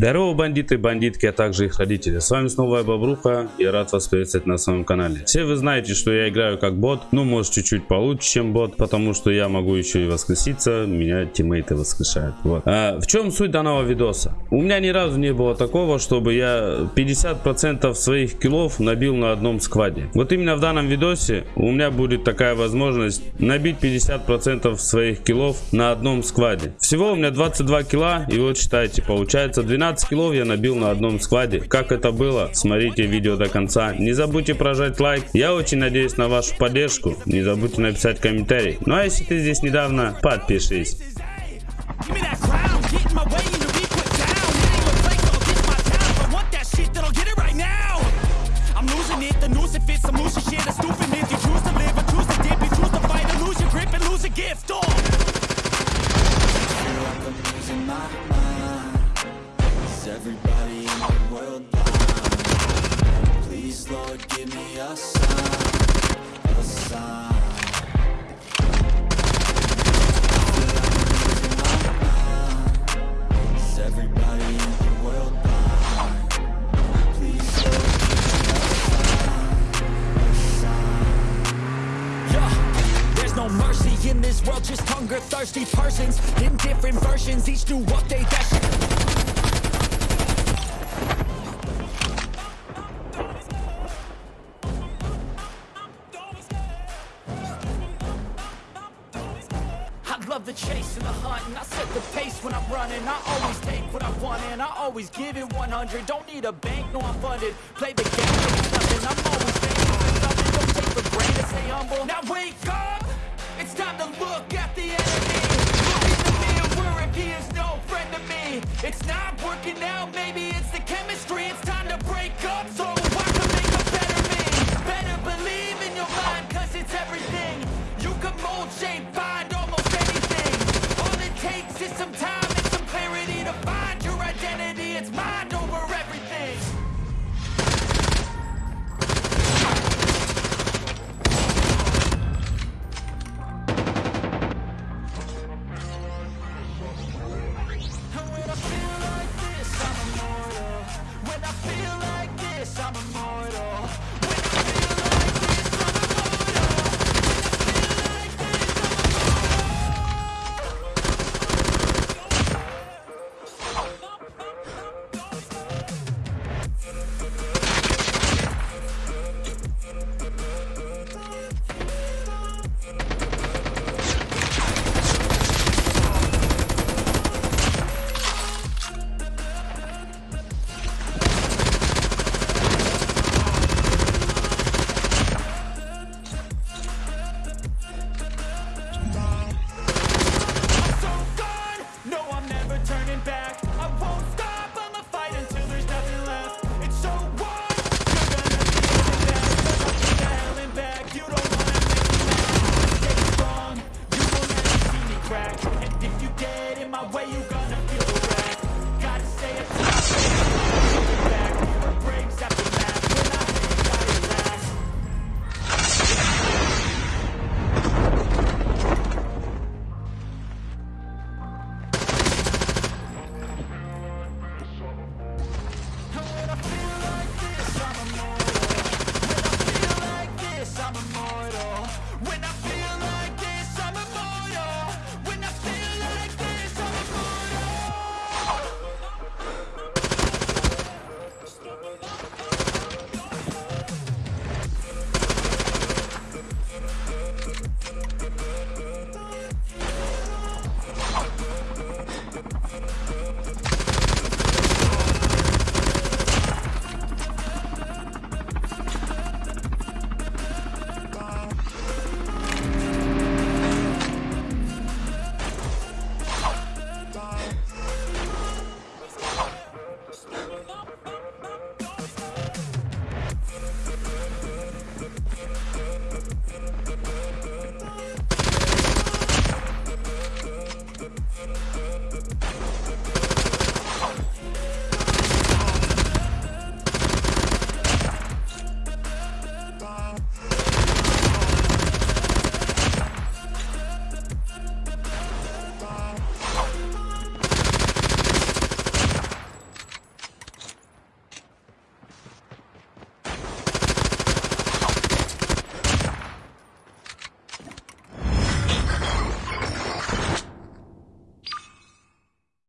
Здорово, бандиты, бандитки, а также их родители. С вами снова я Бобруха и рад вас приветствовать на своем канале. Все вы знаете, что я играю как бот, ну может чуть-чуть получше, чем бот, потому что я могу еще и воскреситься, меня тиммейты воскрешают. Вот. А, в чем суть данного видоса? У меня ни разу не было такого, чтобы я 50% своих киллов набил на одном скваде. Вот именно в данном видосе у меня будет такая возможность набить 50% своих киллов на одном скваде. Всего у меня 22 килла и вот считайте, получается 12 12 килов я набил на одном складе. Как это было? Смотрите видео до конца. Не забудьте прожать лайк. Я очень надеюсь на вашу поддержку. Не забудьте написать комментарий. Ну а если ты здесь недавно, подпишись. Mercy in this world Just hunger-thirsty persons. In different versions Each new update that love the chase and the hunt And I set the pace when I'm running. I always take what I want and I always give it 100 Don't need a bank, no I'm funded. Play the game, it's nothing. I'm always thankful for something. Don't take for granted, stay humble. Now wake up! It's time to look at the enemy. Look in the mirror if he is no friend to me. It's not working out, maybe it's the chemistry. It's time to break up